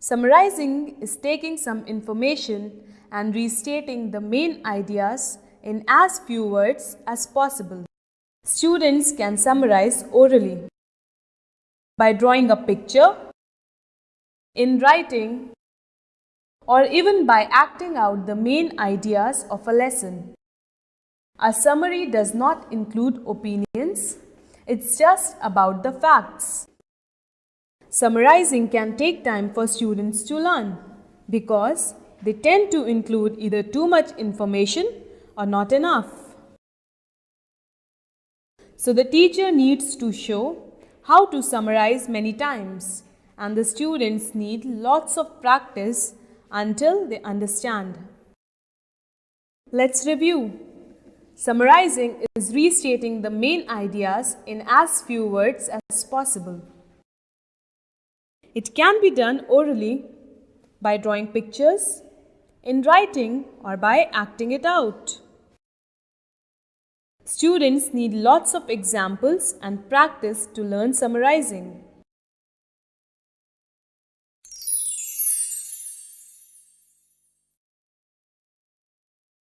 Summarizing is taking some information and restating the main ideas in as few words as possible. Students can summarize orally by drawing a picture, in writing, or even by acting out the main ideas of a lesson. A summary does not include opinions, it's just about the facts. Summarizing can take time for students to learn because they tend to include either too much information or not enough. So the teacher needs to show how to summarize many times and the students need lots of practice until they understand. Let's review. Summarizing is restating the main ideas in as few words as possible. It can be done orally by drawing pictures, in writing or by acting it out. Students need lots of examples and practice to learn summarizing.